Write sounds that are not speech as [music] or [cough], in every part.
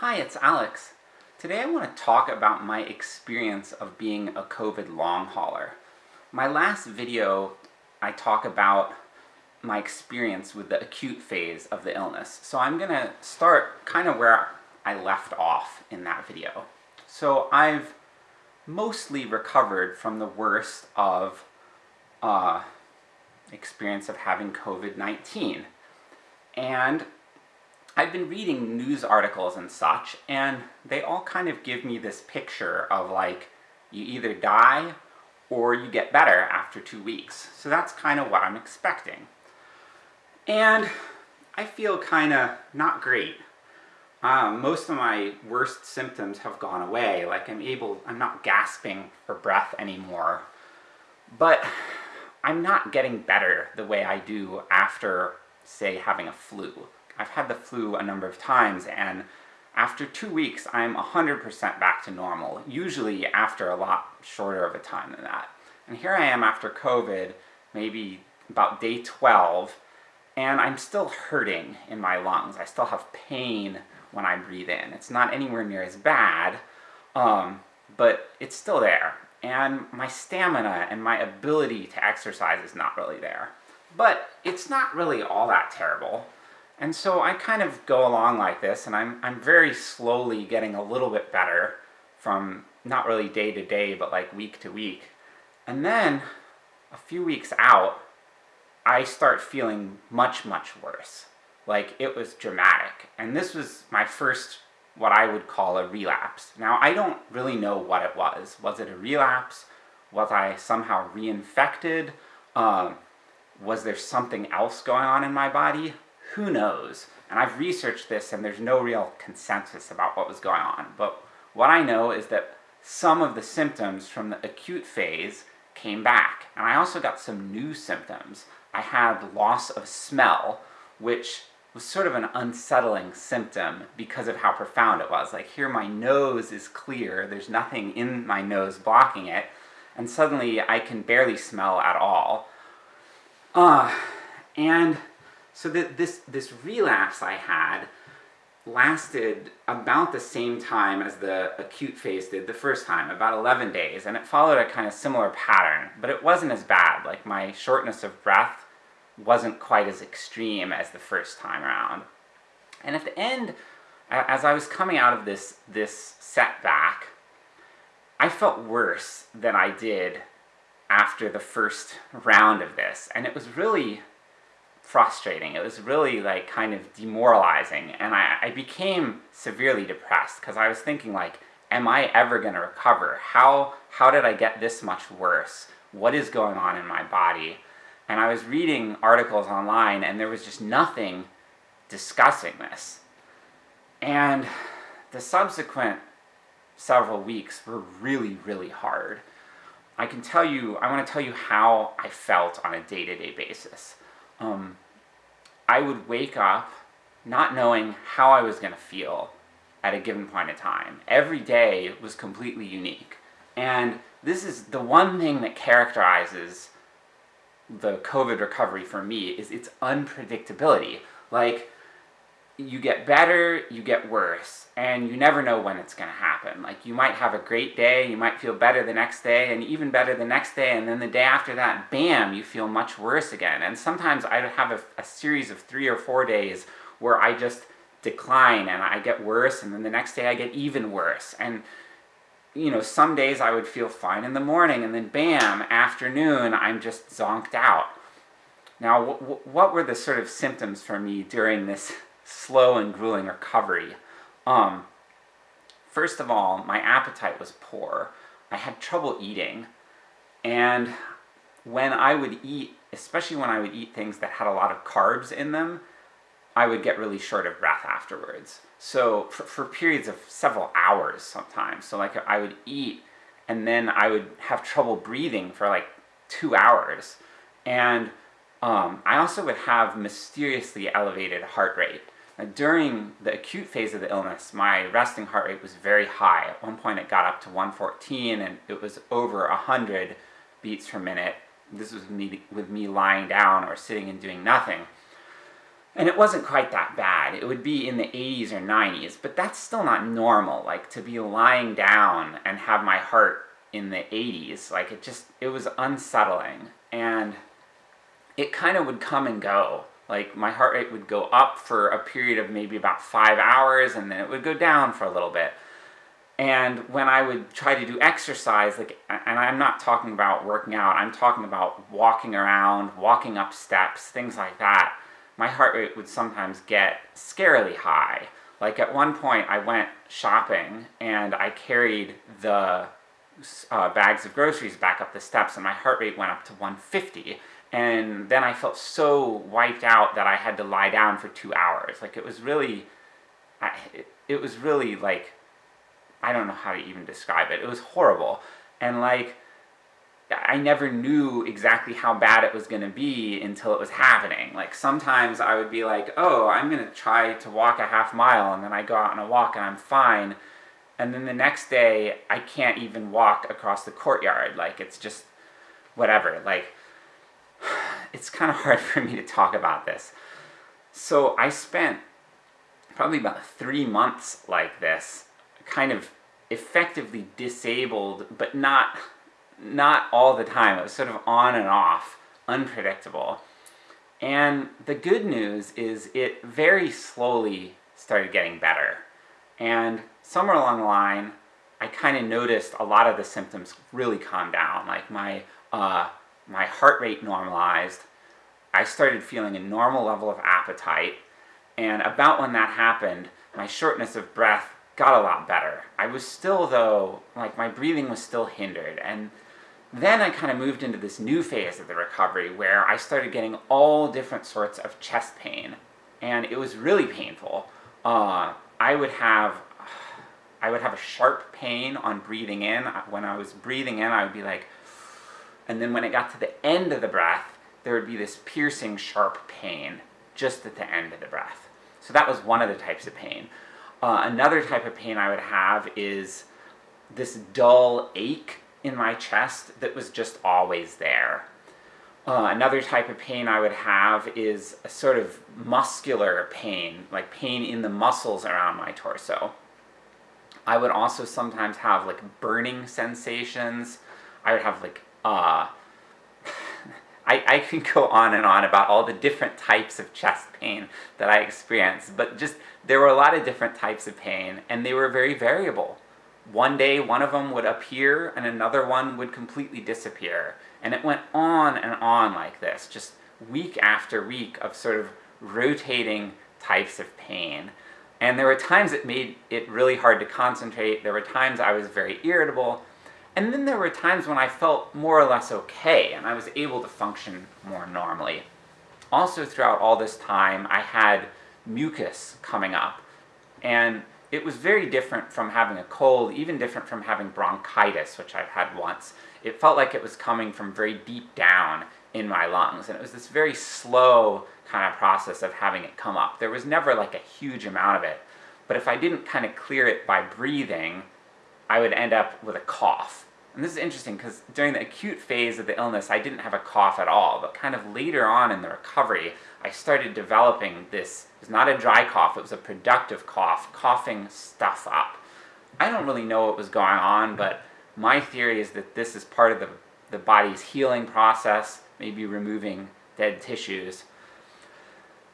Hi, it's Alex. Today I want to talk about my experience of being a COVID long hauler. My last video, I talk about my experience with the acute phase of the illness. So I'm gonna start kind of where I left off in that video. So I've mostly recovered from the worst of uh, experience of having COVID-19. And I've been reading news articles and such, and they all kind of give me this picture of like, you either die or you get better after two weeks. So that's kind of what I'm expecting. And I feel kinda not great. Um, most of my worst symptoms have gone away, like I'm able, I'm not gasping for breath anymore. But I'm not getting better the way I do after, say, having a flu. I've had the flu a number of times, and after two weeks I'm 100% back to normal, usually after a lot shorter of a time than that. And here I am after COVID, maybe about day 12, and I'm still hurting in my lungs. I still have pain when I breathe in. It's not anywhere near as bad, um, but it's still there. And my stamina and my ability to exercise is not really there. But it's not really all that terrible. And so I kind of go along like this, and I'm, I'm very slowly getting a little bit better from not really day to day, but like week to week. And then, a few weeks out, I start feeling much, much worse. Like, it was dramatic. And this was my first, what I would call a relapse. Now, I don't really know what it was. Was it a relapse? Was I somehow reinfected? Um, was there something else going on in my body? Who knows? And I've researched this and there's no real consensus about what was going on, but what I know is that some of the symptoms from the acute phase came back. And I also got some new symptoms. I had loss of smell, which was sort of an unsettling symptom because of how profound it was. Like here my nose is clear, there's nothing in my nose blocking it, and suddenly I can barely smell at all. Uh, and so that this, this relapse I had lasted about the same time as the acute phase did the first time, about 11 days, and it followed a kind of similar pattern, but it wasn't as bad, like my shortness of breath wasn't quite as extreme as the first time around. And at the end, as I was coming out of this, this setback, I felt worse than I did after the first round of this, and it was really frustrating. It was really like kind of demoralizing, and I, I became severely depressed, because I was thinking like, am I ever going to recover? How, how did I get this much worse? What is going on in my body? And I was reading articles online, and there was just nothing discussing this. And the subsequent several weeks were really, really hard. I can tell you, I want to tell you how I felt on a day-to-day -day basis um, I would wake up not knowing how I was going to feel at a given point in time. Every day was completely unique. And this is the one thing that characterizes the COVID recovery for me, is its unpredictability. Like, you get better, you get worse, and you never know when it's gonna happen. Like, you might have a great day, you might feel better the next day, and even better the next day, and then the day after that, bam, you feel much worse again. And sometimes I have a, a series of three or four days where I just decline, and I get worse, and then the next day I get even worse. And you know, some days I would feel fine in the morning, and then bam, afternoon, I'm just zonked out. Now, what were the sort of symptoms for me during this slow and grueling recovery. Um, first of all, my appetite was poor. I had trouble eating, and when I would eat, especially when I would eat things that had a lot of carbs in them, I would get really short of breath afterwards. So, for, for periods of several hours sometimes. So like, I would eat, and then I would have trouble breathing for like two hours. And um, I also would have mysteriously elevated heart rate. Now, during the acute phase of the illness, my resting heart rate was very high. At one point it got up to 114 and it was over 100 beats per minute. This was me, with me lying down or sitting and doing nothing. And it wasn't quite that bad. It would be in the 80s or 90s, but that's still not normal. Like, to be lying down and have my heart in the 80s, like, it just, it was unsettling. And it kind of would come and go. Like, my heart rate would go up for a period of maybe about five hours, and then it would go down for a little bit. And when I would try to do exercise, like, and I'm not talking about working out, I'm talking about walking around, walking up steps, things like that, my heart rate would sometimes get scarily high. Like at one point I went shopping and I carried the uh, bags of groceries back up the steps and my heart rate went up to 150 and then I felt so wiped out that I had to lie down for two hours. Like it was really, I, it, it was really like, I don't know how to even describe it. It was horrible. And like, I never knew exactly how bad it was going to be until it was happening. Like sometimes I would be like, oh, I'm going to try to walk a half mile, and then I go out on a walk and I'm fine. And then the next day, I can't even walk across the courtyard. Like it's just whatever. Like it's kind of hard [laughs] for me to talk about this. So I spent probably about three months like this, kind of effectively disabled, but not not all the time, it was sort of on and off, unpredictable. And the good news is it very slowly started getting better. And somewhere along the line, I kind of noticed a lot of the symptoms really calmed down. Like my, uh, my heart rate normalized, I started feeling a normal level of appetite, and about when that happened, my shortness of breath got a lot better. I was still though, like my breathing was still hindered, and then I kind of moved into this new phase of the recovery where I started getting all different sorts of chest pain. And it was really painful. Uh, I would have I would have a sharp pain on breathing in. When I was breathing in, I would be like, and then when it got to the end of the breath, there would be this piercing sharp pain just at the end of the breath. So that was one of the types of pain. Uh, another type of pain I would have is this dull ache in my chest that was just always there. Uh, another type of pain I would have is a sort of muscular pain, like pain in the muscles around my torso. I would also sometimes have like burning sensations. I would have like, uh, [laughs] I, I can go on and on about all the different types of chest pain that I experienced, but just, there were a lot of different types of pain, and they were very variable one day one of them would appear and another one would completely disappear. And it went on and on like this, just week after week of sort of rotating types of pain. And there were times it made it really hard to concentrate, there were times I was very irritable, and then there were times when I felt more or less okay, and I was able to function more normally. Also throughout all this time, I had mucus coming up, and it was very different from having a cold, even different from having bronchitis, which I've had once. It felt like it was coming from very deep down in my lungs, and it was this very slow kind of process of having it come up. There was never like a huge amount of it, but if I didn't kind of clear it by breathing, I would end up with a cough. And this is interesting because during the acute phase of the illness I didn't have a cough at all, but kind of later on in the recovery I started developing this, it was not a dry cough, it was a productive cough, coughing stuff up. I don't really know what was going on, but my theory is that this is part of the, the body's healing process, maybe removing dead tissues.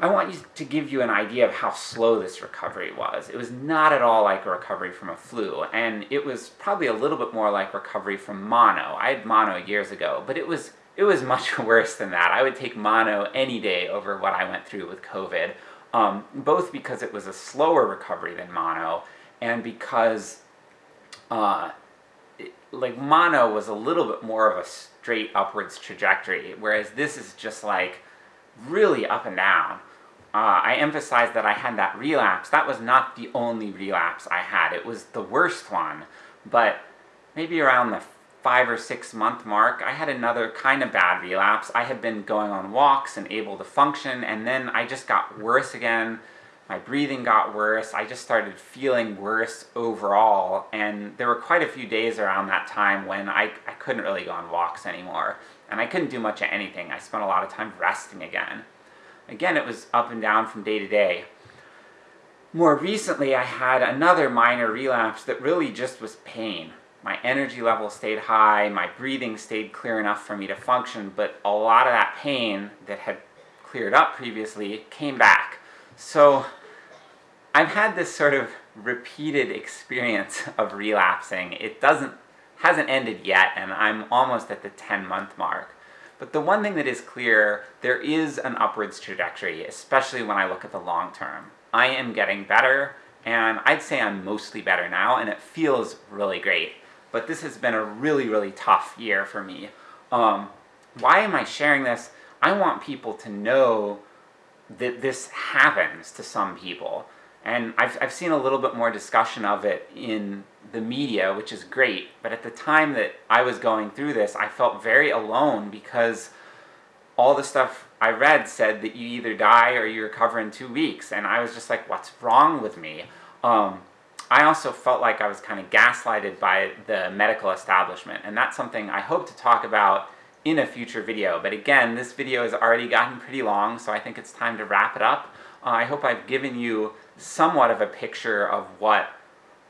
I want you to give you an idea of how slow this recovery was. It was not at all like a recovery from a flu, and it was probably a little bit more like recovery from mono. I had mono years ago, but it was it was [laughs] much worse than that. I would take mono any day over what I went through with COVID, um, both because it was a slower recovery than mono, and because, uh, it, like, mono was a little bit more of a straight upwards trajectory, whereas this is just like, really up and down. Uh, I emphasized that I had that relapse. That was not the only relapse I had. It was the worst one, but maybe around the five or six month mark, I had another kind of bad relapse. I had been going on walks and able to function, and then I just got worse again. My breathing got worse, I just started feeling worse overall, and there were quite a few days around that time when I, I couldn't really go on walks anymore. And I couldn't do much of anything, I spent a lot of time resting again. Again, it was up and down from day to day. More recently, I had another minor relapse that really just was pain. My energy level stayed high, my breathing stayed clear enough for me to function, but a lot of that pain that had cleared up previously came back. So I've had this sort of repeated experience of relapsing. It doesn't, hasn't ended yet, and I'm almost at the 10 month mark. But the one thing that is clear, there is an upwards trajectory, especially when I look at the long term. I am getting better, and I'd say I'm mostly better now, and it feels really great. But this has been a really, really tough year for me. Um, why am I sharing this? I want people to know that this happens to some people. And I've, I've seen a little bit more discussion of it in the media, which is great, but at the time that I was going through this, I felt very alone because all the stuff I read said that you either die or you recover in two weeks, and I was just like, what's wrong with me? Um, I also felt like I was kind of gaslighted by the medical establishment, and that's something I hope to talk about in a future video. But again, this video has already gotten pretty long, so I think it's time to wrap it up. Uh, I hope I've given you somewhat of a picture of what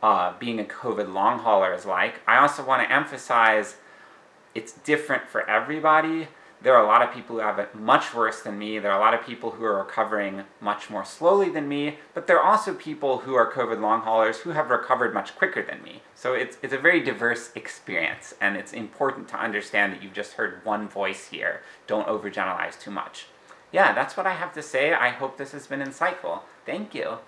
uh, being a COVID long hauler is like. I also want to emphasize it's different for everybody. There are a lot of people who have it much worse than me, there are a lot of people who are recovering much more slowly than me, but there are also people who are COVID long haulers who have recovered much quicker than me. So it's, it's a very diverse experience, and it's important to understand that you've just heard one voice here. Don't overgeneralize too much. Yeah, that's what I have to say. I hope this has been insightful. Thank you.